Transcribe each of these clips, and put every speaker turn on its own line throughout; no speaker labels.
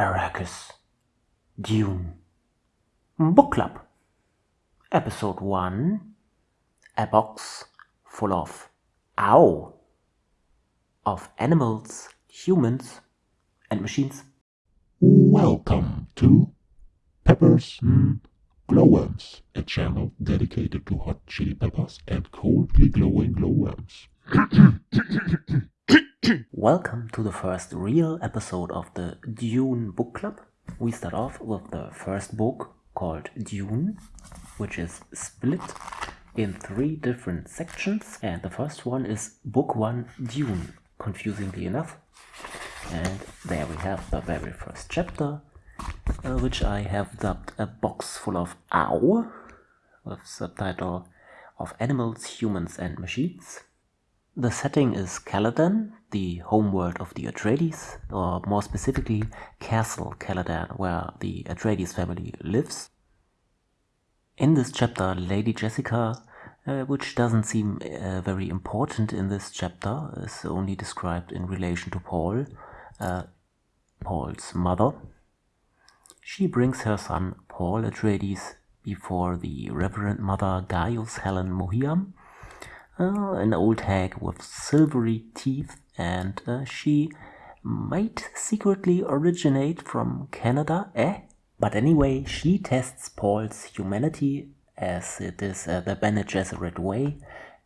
Arrakis, Dune, Book Club, Episode 1 A box full of ow of animals, humans, and machines.
Welcome to Peppers and Glowworms, a channel dedicated to hot chili peppers and coldly glowing glowworms.
Welcome to the first real episode of the Dune Book Club. We start off with the first book called Dune, which is split in three different sections. And the first one is Book 1 Dune, confusingly enough. And there we have the very first chapter, uh, which I have dubbed A Box Full of Ow, with subtitle of Animals, Humans and Machines. The setting is Caladan, the homeworld of the Atreides, or more specifically Castle Caladan, where the Atreides family lives. In this chapter, Lady Jessica, uh, which doesn't seem uh, very important in this chapter, is only described in relation to Paul, uh, Paul's mother. She brings her son Paul Atreides before the Reverend Mother Gaius Helen Mohiam, uh, an old hag with silvery teeth, and uh, she might secretly originate from Canada, eh? But anyway, she tests Paul's humanity as it is uh, the Bene Gesserit way,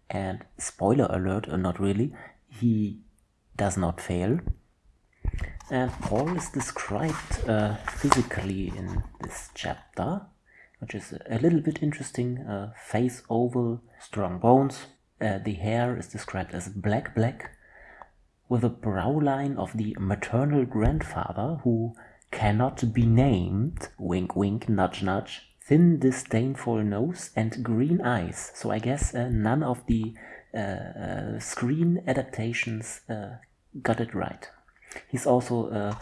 and spoiler alert, or not really, he does not fail. And Paul is described uh, physically in this chapter, which is a little bit interesting. Uh, face oval, strong bones, uh, the hair is described as black black, with a brow line of the maternal grandfather who cannot be named, wink wink, nudge nudge, thin disdainful nose and green eyes. So I guess uh, none of the uh, uh screen adaptations uh, got it right. He's also,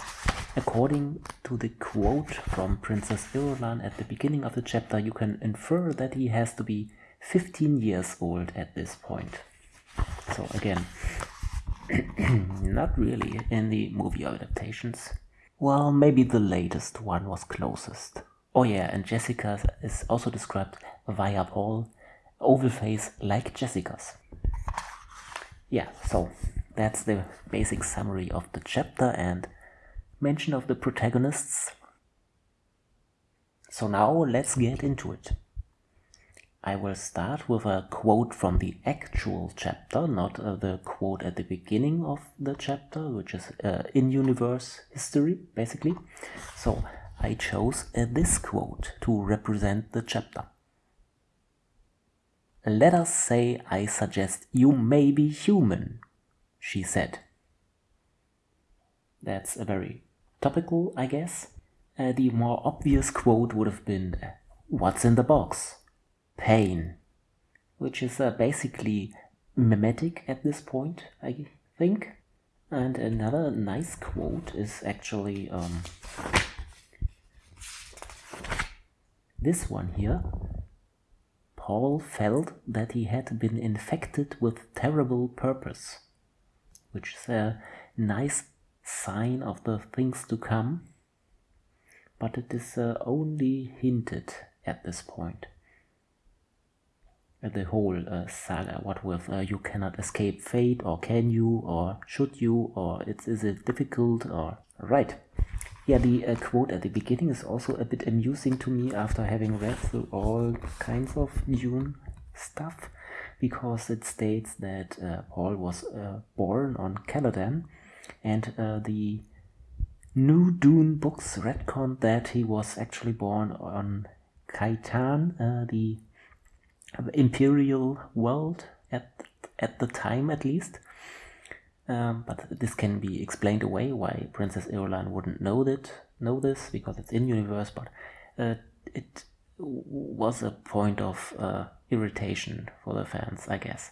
according to the quote from Princess Irulan at the beginning of the chapter, you can infer that he has to be 15 years old at this point. So again, not really in the movie adaptations. Well, maybe the latest one was closest. Oh yeah, and Jessica is also described via Paul, oval face like Jessica's. Yeah, so that's the basic summary of the chapter and mention of the protagonists. So now let's get into it. I will start with a quote from the actual chapter, not uh, the quote at the beginning of the chapter, which is uh, in-universe history, basically. So I chose uh, this quote to represent the chapter. Let us say I suggest you may be human, she said. That's a very topical, I guess. Uh, the more obvious quote would have been, What's in the box? Pain, which is uh, basically mimetic at this point, I think. And another nice quote is actually um, this one here. Paul felt that he had been infected with terrible purpose, which is a nice sign of the things to come, but it is uh, only hinted at this point the whole uh, saga. What with uh, you cannot escape fate or can you or should you or it's is it difficult or right. Yeah the uh, quote at the beginning is also a bit amusing to me after having read through all kinds of Dune stuff because it states that uh, Paul was uh, born on Caladan and uh, the new Dune books retcon that he was actually born on Kaitain, the imperial world at at the time at least. Um, but this can be explained away why Princess Irulan wouldn't know that know this because it's in universe. But uh, it was a point of uh, irritation for the fans, I guess,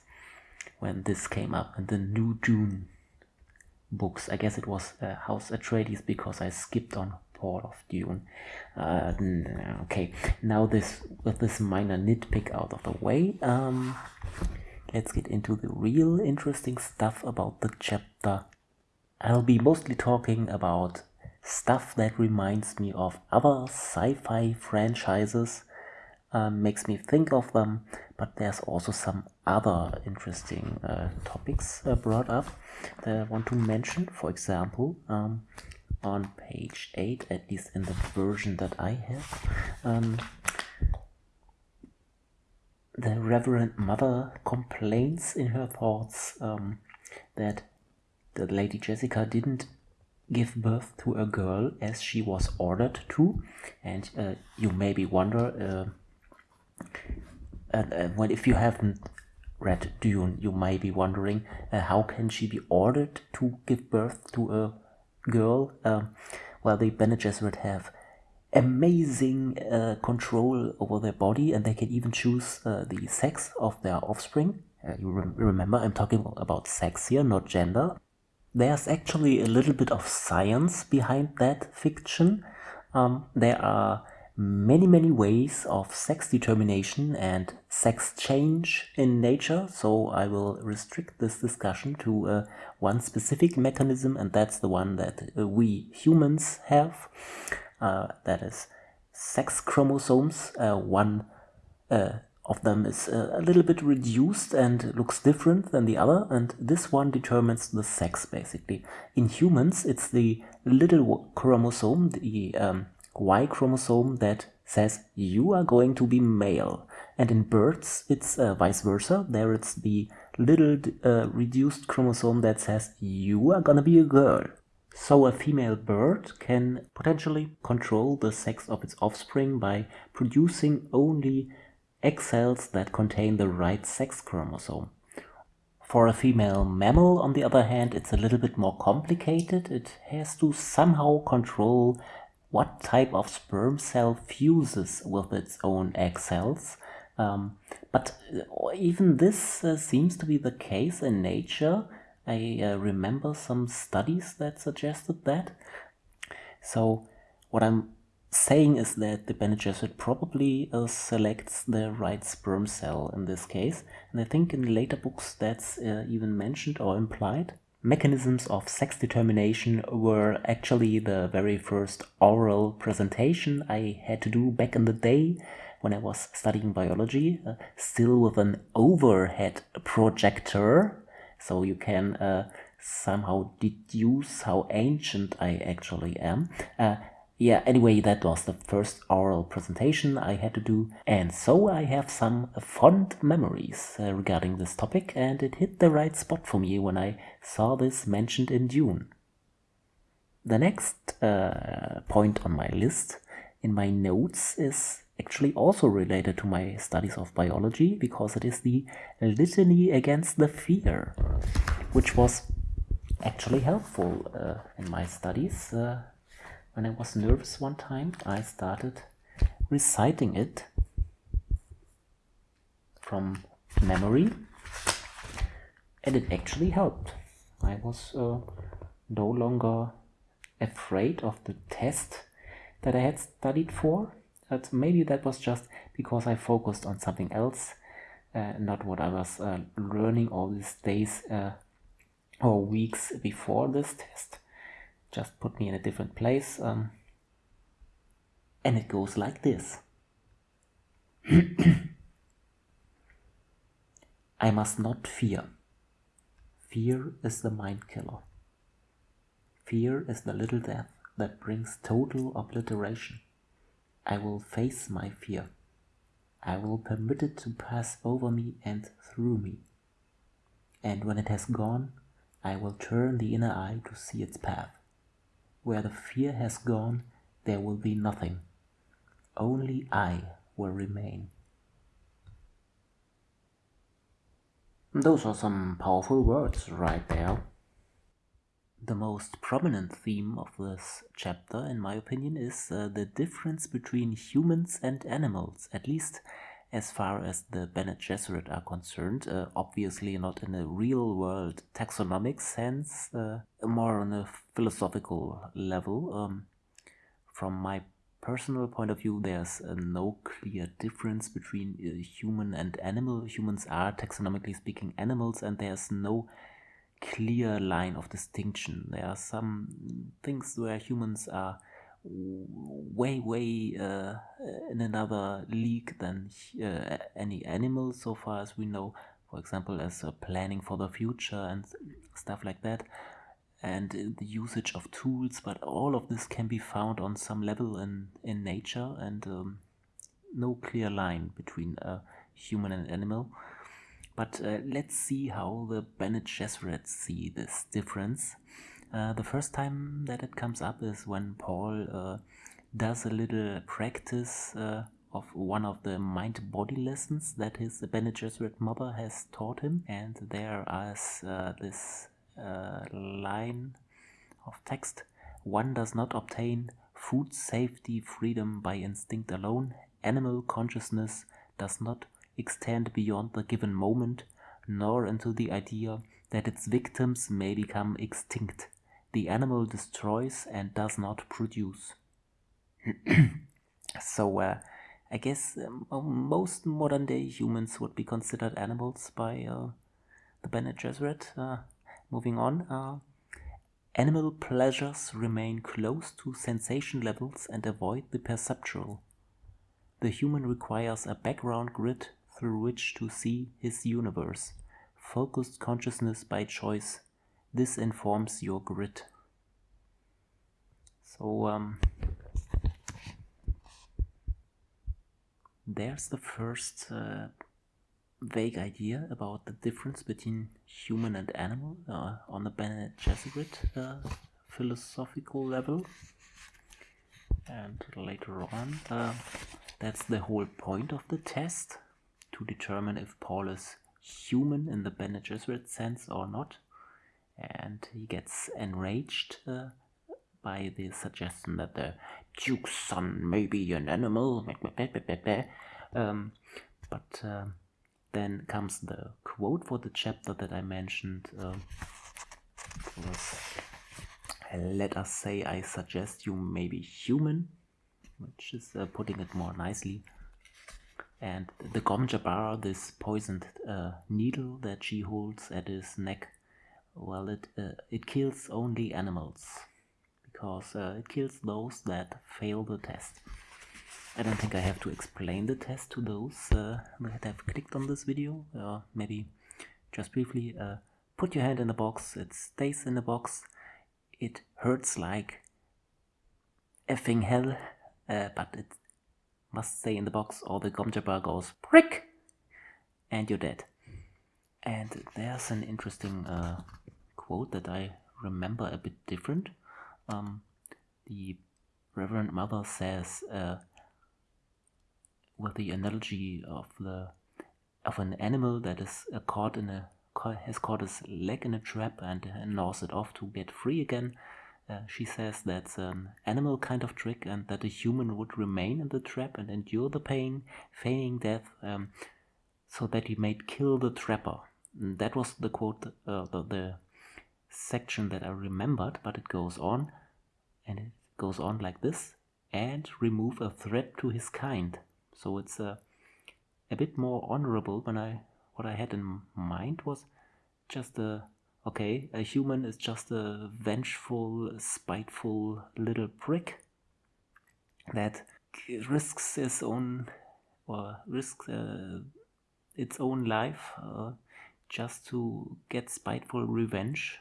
when this came up in the new Dune books. I guess it was uh, House Atreides because I skipped on part of Dune. Uh, okay, now this with this minor nitpick out of the way, um, let's get into the real interesting stuff about the chapter. I'll be mostly talking about stuff that reminds me of other sci-fi franchises um, makes me think of them but there's also some other interesting uh, topics uh, brought up that I want to mention for example um, on page 8 at least in the version that I have. Um, the Reverend Mother complains in her thoughts um, that the Lady Jessica didn't give birth to a girl as she was ordered to. And uh, you maybe wonder uh, and uh, if you haven't read Dune you might be wondering uh, how can she be ordered to give birth to a girl um, well the Bene Gesserit have amazing uh, control over their body and they can even choose uh, the sex of their offspring. Uh, you rem remember I'm talking about sex here not gender. There's actually a little bit of science behind that fiction. Um, there are many many ways of sex determination and sex change in nature so I will restrict this discussion to uh, one specific mechanism and that's the one that uh, we humans have uh, that is sex chromosomes. Uh, one uh, of them is a little bit reduced and looks different than the other and this one determines the sex basically. In humans it's the little chromosome, the um, Y chromosome that says you are going to be male and in birds it's uh, vice versa, there it's the little uh, reduced chromosome that says you are gonna be a girl. So a female bird can potentially control the sex of its offspring by producing only egg cells that contain the right sex chromosome. For a female mammal, on the other hand, it's a little bit more complicated. It has to somehow control what type of sperm cell fuses with its own egg cells. Um, but uh, even this uh, seems to be the case in nature. I uh, remember some studies that suggested that. So what I'm saying is that the Bene Gesserit probably uh, selects the right sperm cell in this case. And I think in later books that's uh, even mentioned or implied. Mechanisms of sex determination were actually the very first oral presentation I had to do back in the day when I was studying biology, uh, still with an overhead projector so you can uh, somehow deduce how ancient I actually am. Uh, yeah, anyway, that was the first oral presentation I had to do, and so I have some fond memories uh, regarding this topic, and it hit the right spot for me when I saw this mentioned in Dune. The next uh, point on my list in my notes is actually also related to my studies of biology because it is the litany against the fear, which was actually helpful uh, in my studies. Uh, when I was nervous one time, I started reciting it from memory and it actually helped. I was uh, no longer afraid of the test that I had studied for but maybe that was just because I focused on something else, uh, not what I was uh, learning all these days uh, or weeks before this test. Just put me in a different place. Um, and it goes like this. I must not fear. Fear is the mind killer. Fear is the little death that brings total obliteration. I will face my fear. I will permit it to pass over me and through me. And when it has gone, I will turn the inner eye to see its path. Where the fear has gone, there will be nothing. Only I will remain. Those are some powerful words right there. The most prominent theme of this chapter, in my opinion, is uh, the difference between humans and animals, at least as far as the Bene Gesserit are concerned. Uh, obviously not in a real-world taxonomic sense, uh, more on a philosophical level. Um, from my personal point of view, there's uh, no clear difference between uh, human and animal. Humans are, taxonomically speaking, animals, and there's no clear line of distinction. There are some things where humans are way, way uh, in another league than uh, any animal, so far as we know. For example, as uh, planning for the future and stuff like that, and the usage of tools. But all of this can be found on some level in in nature, and um, no clear line between a human and animal. But uh, let's see how the Bene Gesserit see this difference. Uh, the first time that it comes up is when Paul uh, does a little practice uh, of one of the mind-body lessons that his Bene Gesserit mother has taught him. And there is uh, this uh, line of text. One does not obtain food safety freedom by instinct alone. Animal consciousness does not extend beyond the given moment, nor into the idea that its victims may become extinct. The animal destroys and does not produce. so, uh, I guess um, most modern day humans would be considered animals by uh, the Bene Gesserit. Uh, moving on. Uh, animal pleasures remain close to sensation levels and avoid the perceptual. The human requires a background grid through which to see his universe. Focused consciousness by choice. This informs your grid. So, um, there's the first uh, vague idea about the difference between human and animal uh, on the Bene Gesserit uh, philosophical level. And later on, uh, that's the whole point of the test to determine if Paul is human in the Bene Gesserit sense or not. And he gets enraged uh, by the suggestion that the Duke's son may be an animal. Um, but uh, then comes the quote for the chapter that I mentioned. Uh, was, Let us say I suggest you may be human, which is uh, putting it more nicely. And the Gom Jabbar, this poisoned uh, needle that she holds at his neck, well, it uh, it kills only animals because uh, it kills those that fail the test. I don't think I have to explain the test to those uh, that have clicked on this video. Uh, maybe just briefly, uh, put your hand in the box, it stays in the box, it hurts like effing hell, uh, but it must stay in the box or the gom jabbar goes prick and you're dead. And there's an interesting uh, quote that I remember a bit different. Um, the Reverend Mother says, uh, with the analogy of the of an animal that is uh, caught in a has caught his leg in a trap and uh, gnaws it off to get free again. Uh, she says that's an animal kind of trick and that a human would remain in the trap and endure the pain, feigning death, um, so that he might kill the trapper. That was the quote, uh, the, the section that I remembered, but it goes on, and it goes on like this, and remove a threat to his kind. So it's a, a bit more honorable when I, what I had in mind was just a Okay, a human is just a vengeful, spiteful little prick that risks his own or risks uh, its own life uh, just to get spiteful revenge.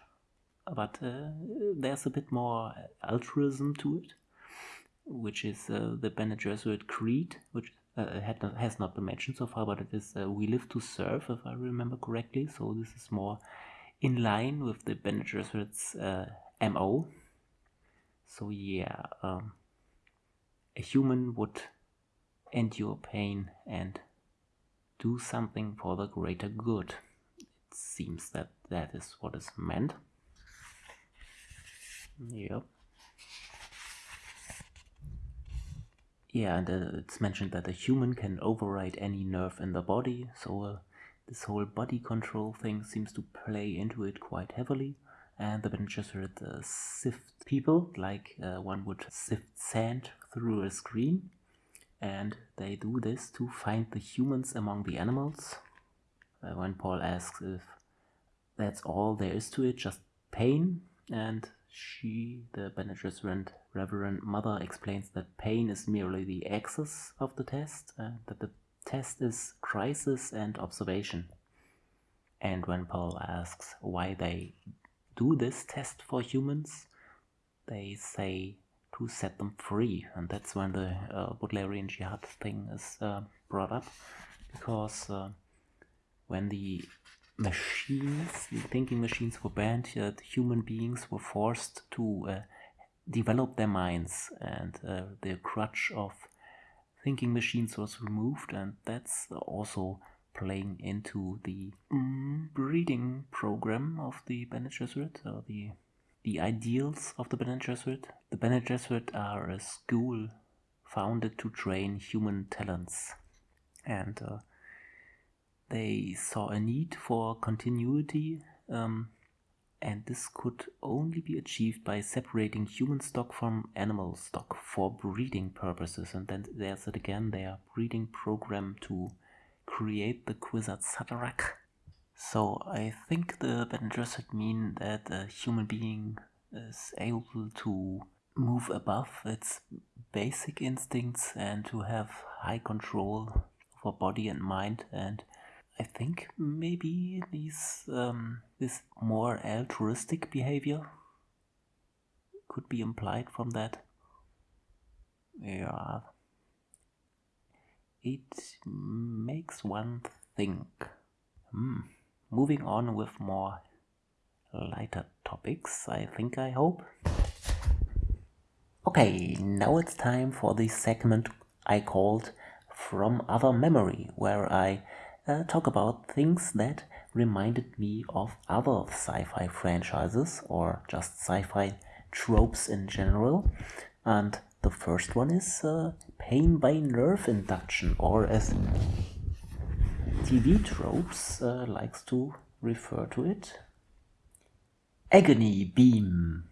But uh, there's a bit more altruism to it, which is uh, the Bene Gesserit creed, which uh, not, has not been mentioned so far, but it is uh, we live to serve, if I remember correctly. So this is more in line with the Bene Gesserit's uh, MO. So yeah, um, a human would endure pain and do something for the greater good. Seems that that is what is meant. Yep. Yeah, and uh, it's mentioned that a human can override any nerve in the body, so uh, this whole body control thing seems to play into it quite heavily. And the Bene Gesserit uh, sift people like uh, one would sift sand through a screen. And they do this to find the humans among the animals. Uh, when Paul asks if that's all there is to it, just pain. And she, the Bene Reverend Mother, explains that pain is merely the axis of the test, uh, that the test is crisis and observation. And when Paul asks why they do this test for humans, they say to set them free. And that's when the uh, Butlerian jihad thing is uh, brought up. Because uh, when the machines, the thinking machines were banned, uh, human beings were forced to uh, develop their minds. And uh, the crutch of thinking machines was removed. And that's also playing into the mm, breeding program of the Bene Gesserit, or the the ideals of the Bene Gesserit. The Bene Gesserit are a school founded to train human talents, and uh, they saw a need for continuity, um, and this could only be achieved by separating human stock from animal stock for breeding purposes. And then there's it again, their breeding program to create the Kwisatz Haderach. So I think the Bene Gesserit mean that a human being is able to move above its basic instincts and to have high control over body and mind and I think maybe these um, this more altruistic behavior could be implied from that. Yeah, it makes one think. Hmm. Moving on with more lighter topics, I think, I hope. Okay, now it's time for the segment I called From Other Memory, where I uh, talk about things that reminded me of other sci-fi franchises or just sci-fi tropes in general. And the first one is uh, pain by nerve induction, or as TV tropes uh, likes to refer to it, agony beam.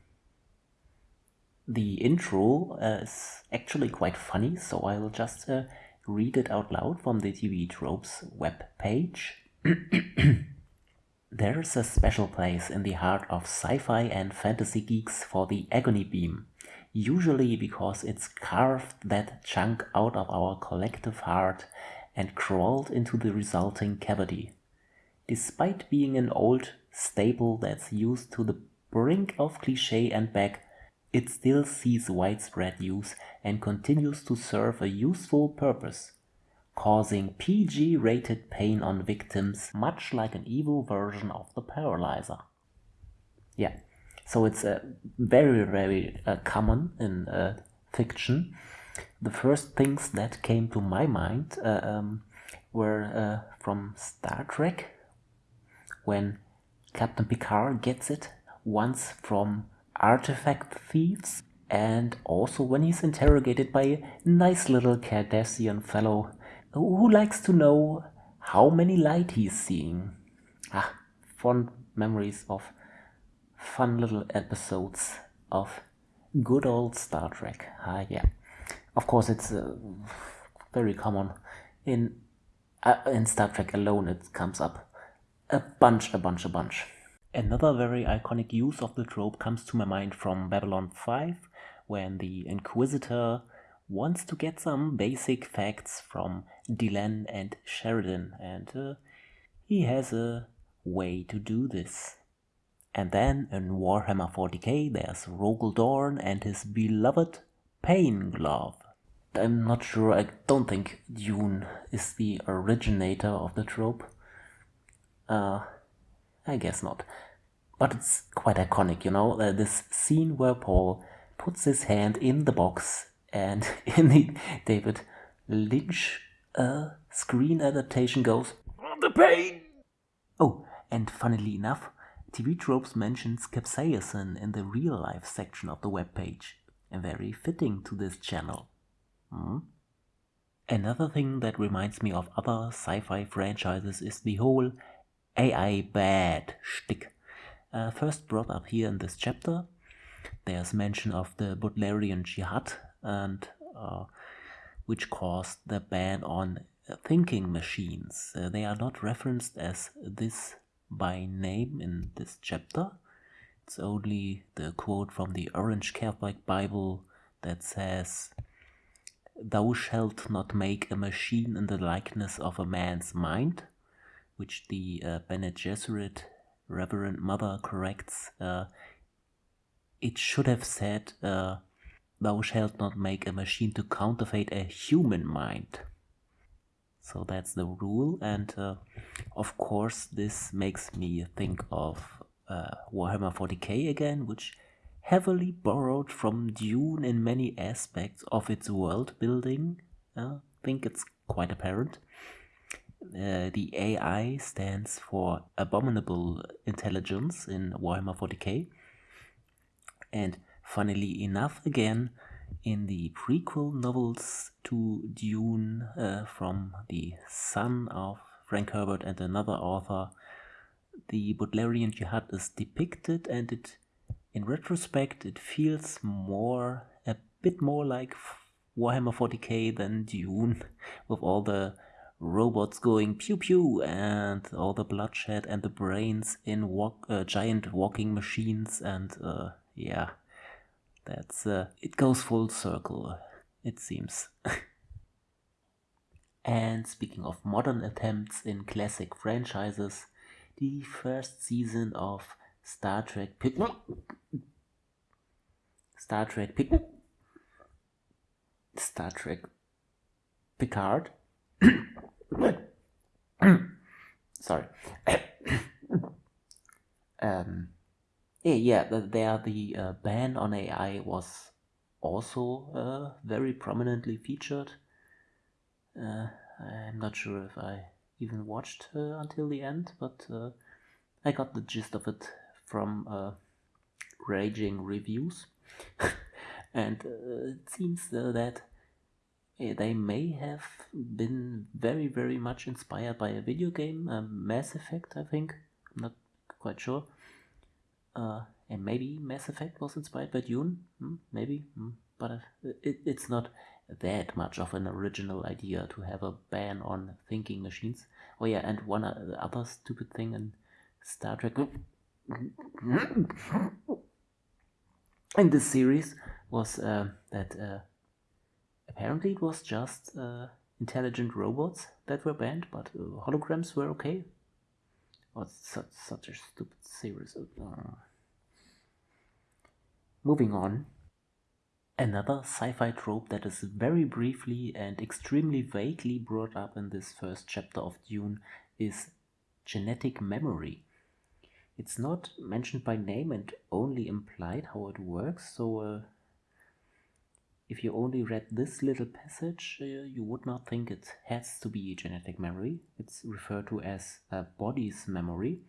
The intro uh, is actually quite funny, so I will just uh, read it out loud from the TV Tropes web page. There's a special place in the heart of sci-fi and fantasy geeks for the agony beam usually because it's carved that chunk out of our collective heart and crawled into the resulting cavity. Despite being an old staple that's used to the brink of cliche and back, it still sees widespread use and continues to serve a useful purpose, causing PG-rated pain on victims much like an evil version of the paralyzer. Yeah, so it's uh, very, very uh, common in uh, fiction. The first things that came to my mind uh, um, were uh, from Star Trek, when Captain Picard gets it, once from artifact thieves, and also when he's interrogated by a nice little Cardassian fellow who likes to know how many light he's seeing. Ah, fond memories of fun little episodes of good old Star Trek. Ah, yeah. Of course, it's uh, very common in uh, in Star Trek alone. It comes up a bunch, a bunch, a bunch. Another very iconic use of the trope comes to my mind from Babylon 5, when the Inquisitor wants to get some basic facts from Delenn and Sheridan, and uh, he has a way to do this. And then in Warhammer 40k there's Rogal Dorn and his beloved Pain Glove. I'm not sure, I don't think Dune is the originator of the trope. Uh, I guess not. But it's quite iconic, you know, uh, this scene where Paul puts his hand in the box and in the David Lynch uh, screen adaptation goes, The pain! Oh, and funnily enough, TV Tropes mentions capsaicin in the real life section of the webpage, very fitting to this channel. Hmm? Another thing that reminds me of other sci-fi franchises is the whole AI bad shtick. Uh, first brought up here in this chapter, there's mention of the Butlerian Jihad, and uh, which caused the ban on thinking machines. Uh, they are not referenced as this by name in this chapter. It's only the quote from the Orange Catholic Bible that says, Thou shalt not make a machine in the likeness of a man's mind, which the uh, Bene Gesserit Reverend Mother corrects. Uh, it should have said, uh, Thou shalt not make a machine to counterfeit a human mind. So that's the rule, and uh, of course, this makes me think of uh, Warhammer 40k again, which heavily borrowed from Dune in many aspects of its world building. Uh, I think it's quite apparent. Uh, the AI stands for Abominable Intelligence in Warhammer 40k. And funnily enough, again, in the prequel novels to Dune uh, from the son of Frank Herbert and another author, the Butlerian Jihad is depicted, and it, in retrospect, it feels more, a bit more like Warhammer 40k than Dune, with all the robots going pew pew and all the bloodshed and the brains in walk, uh, giant walking machines and uh, yeah that's uh, it goes full circle it seems. And speaking of modern attempts in classic franchises the first season of Star Trek Pic Star Trek Pic Star Trek Picard Sorry. um, yeah, there the uh, ban on AI was also uh, very prominently featured. Uh, I'm not sure if I even watched uh, until the end, but uh, I got the gist of it from uh, raging reviews. and it seems that they may have been very, very much inspired by a video game, um, Mass Effect, I think. I'm not quite sure. Uh, and maybe Mass Effect was inspired by Dune, hmm, maybe, hmm. but uh, it, it's not that much of an original idea to have a ban on thinking machines. Oh yeah, and one other stupid thing in Star Trek in this series was uh, that uh, apparently it was just uh, intelligent robots that were banned, but uh, holograms were okay. Oh, such, such a stupid series. Uh, moving on. Another sci-fi trope that is very briefly and extremely vaguely brought up in this first chapter of Dune is genetic memory. It's not mentioned by name and only implied how it works, so uh, if you only read this little passage, uh, you would not think it has to be genetic memory. It's referred to as a body's memory.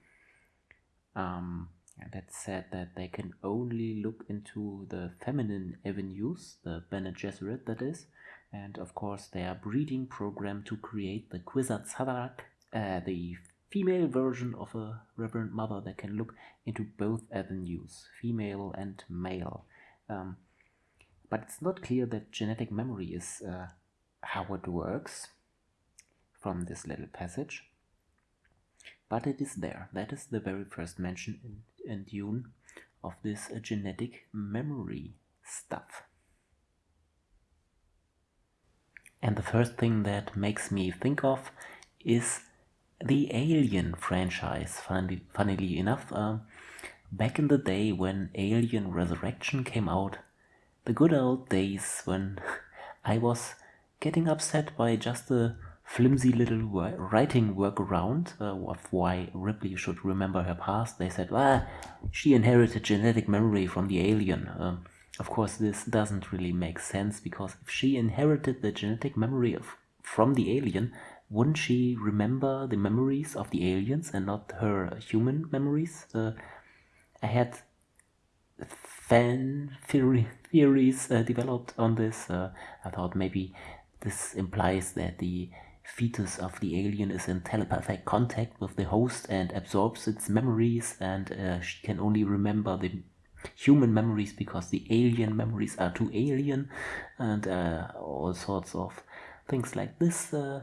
Um, that said that they can only look into the feminine avenues, the Bene Gesserit that is, and of course their breeding program to create the Kwisatz Haderach, uh, the female version of a Reverend Mother that can look into both avenues, female and male. Um, but it's not clear that genetic memory is uh, how it works from this little passage. But it is there. That is the very first mention in, in Dune of this uh, genetic memory stuff. And the first thing that makes me think of is the Alien franchise. Funnily, funnily enough, uh, back in the day when Alien Resurrection came out, the good old days when I was getting upset by just a flimsy little writing workaround uh, of why Ripley should remember her past. They said, well, she inherited genetic memory from the alien. Uh, of course, this doesn't really make sense because if she inherited the genetic memory of, from the alien, wouldn't she remember the memories of the aliens and not her human memories? Uh, I had fan theory, theories uh, developed on this. Uh, I thought maybe this implies that the fetus of the alien is in telepathic contact with the host and absorbs its memories and uh, she can only remember the human memories because the alien memories are too alien and uh, all sorts of things like this. Uh,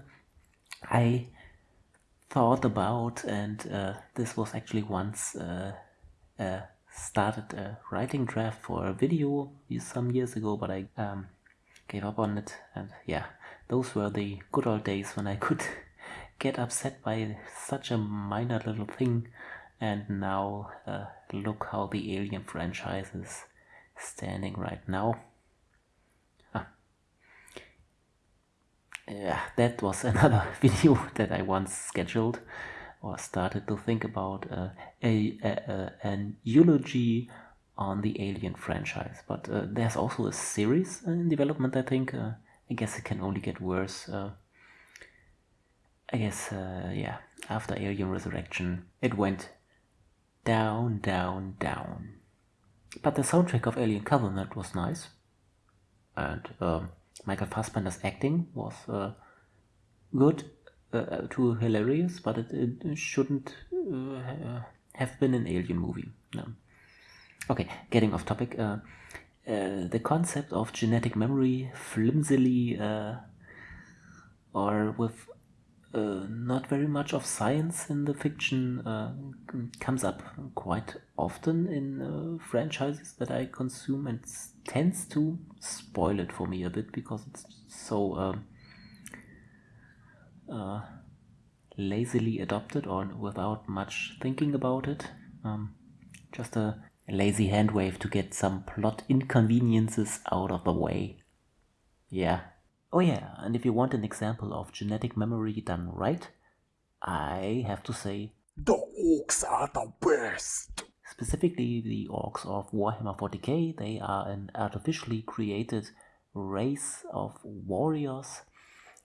I thought about, and uh, this was actually once started a writing draft for a video some years ago, but I um, gave up on it. And yeah, those were the good old days when I could get upset by such a minor little thing. And now uh, look how the Alien franchise is standing right now. yeah, that was another video that I once scheduled or started to think about uh, a, a, a, an eulogy on the Alien franchise. But uh, there's also a series in development, I think. Uh, I guess it can only get worse. Uh, I guess, uh, yeah, after Alien Resurrection, it went down, down, down. But the soundtrack of Alien Covenant was nice. And um, Michael Fassbender's acting was uh, good uh, to hilarious, but it, it shouldn't uh, have been an alien movie. No. Okay, getting off topic. Uh, uh, the concept of genetic memory, flimsily uh, or with uh, not very much of science in the fiction comes up quite often in franchises that I consume and tends to spoil it for me a bit because it's so um, uh, lazily adopted or without much thinking about it. Um, just a, a lazy hand wave to get some plot inconveniences out of the way. Yeah, Oh yeah, and if you want an example of genetic memory done right, I have to say
the orcs are the best.
Specifically, the orcs of Warhammer 40k, they are an artificially created race of warriors,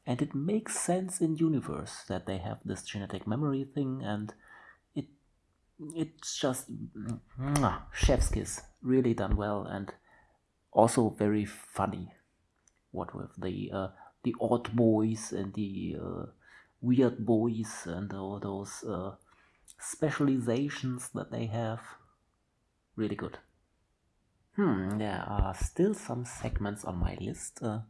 and it makes sense in universe that they have this genetic memory thing, and it it's just mwah, chef's kiss, really done well, and also very funny what with the uh, the odd boys and the uh, weird boys and all those uh, specializations that they have. Really good. Hmm, there are still some segments on my list. Uh,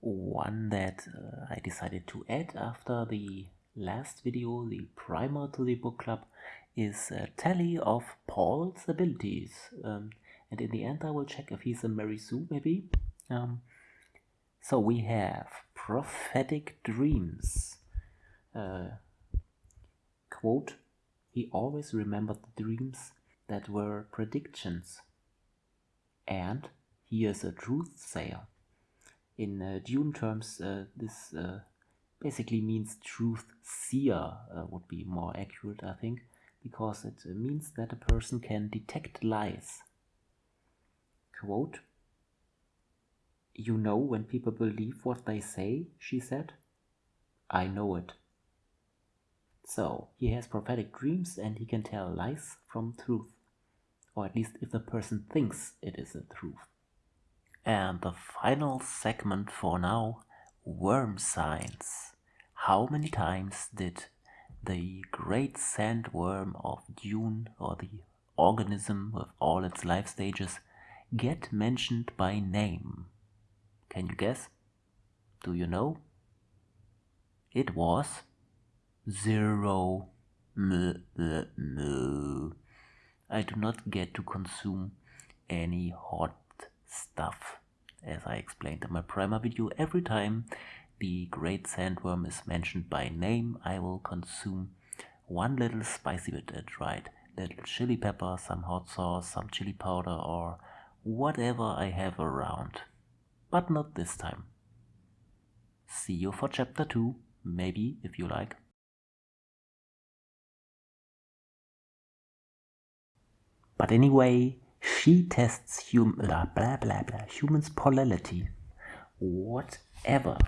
one that uh, I decided to add after the last video, the primer to the book club, is a tally of Paul's abilities. Um, and in the end I will check if he's a Mary Sue maybe. Um, so we have prophetic dreams. Uh, quote, he always remembered the dreams that were predictions. And he is a truth sayer. In uh, Dune terms, uh, this uh, basically means truth seer uh, would be more accurate, I think, because it uh, means that a person can detect lies. Quote, you know when people believe what they say, she said. I know it. So, he has prophetic dreams and he can tell lies from truth. Or at least if the person thinks it is the truth. And the final segment for now, worm signs. How many times did the great sandworm of Dune, or the organism with all its life stages, get mentioned by name? Can you guess? Do you know? It was zero. I do not get to consume any hot stuff. As I explained in my primer video, every time the great sandworm is mentioned by name, I will consume one little spicy bit, that's right, little chili pepper, some hot sauce, some chili powder, or whatever I have around but not this time. See you for chapter 2, maybe if you like. But anyway, she tests hum blah blah blah blah humans' polarity. Whatever.